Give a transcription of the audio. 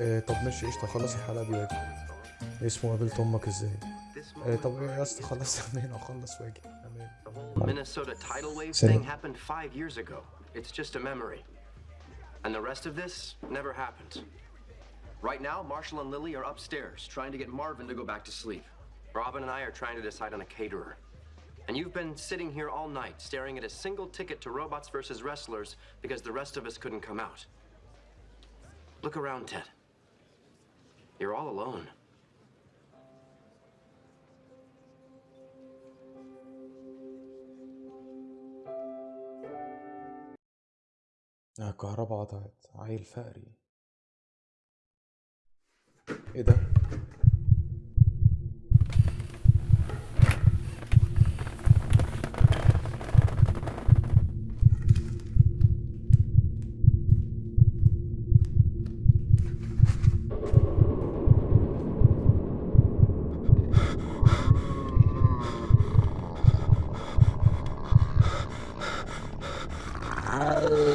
آه طب ماشي قشطة خلص الحلقة دي واجي اسمه قابلت أمك ازاي آه طب يا اسطى خلص منين أخلص واجي تمام The whole Minnesota tidal wave Same. thing happened five years ago. It's just a memory. And the rest of this never happened. Right now, Marshall and Lily are upstairs trying to get Marvin to go back to sleep. Robin and I are trying to decide on a caterer. And you've been sitting here all night staring at a single ticket to robots versus wrestlers because the rest of us couldn't come out. Look around, Ted. You're all alone. آه الكهرباء قطعت. عيل فقري. إيه ده؟ you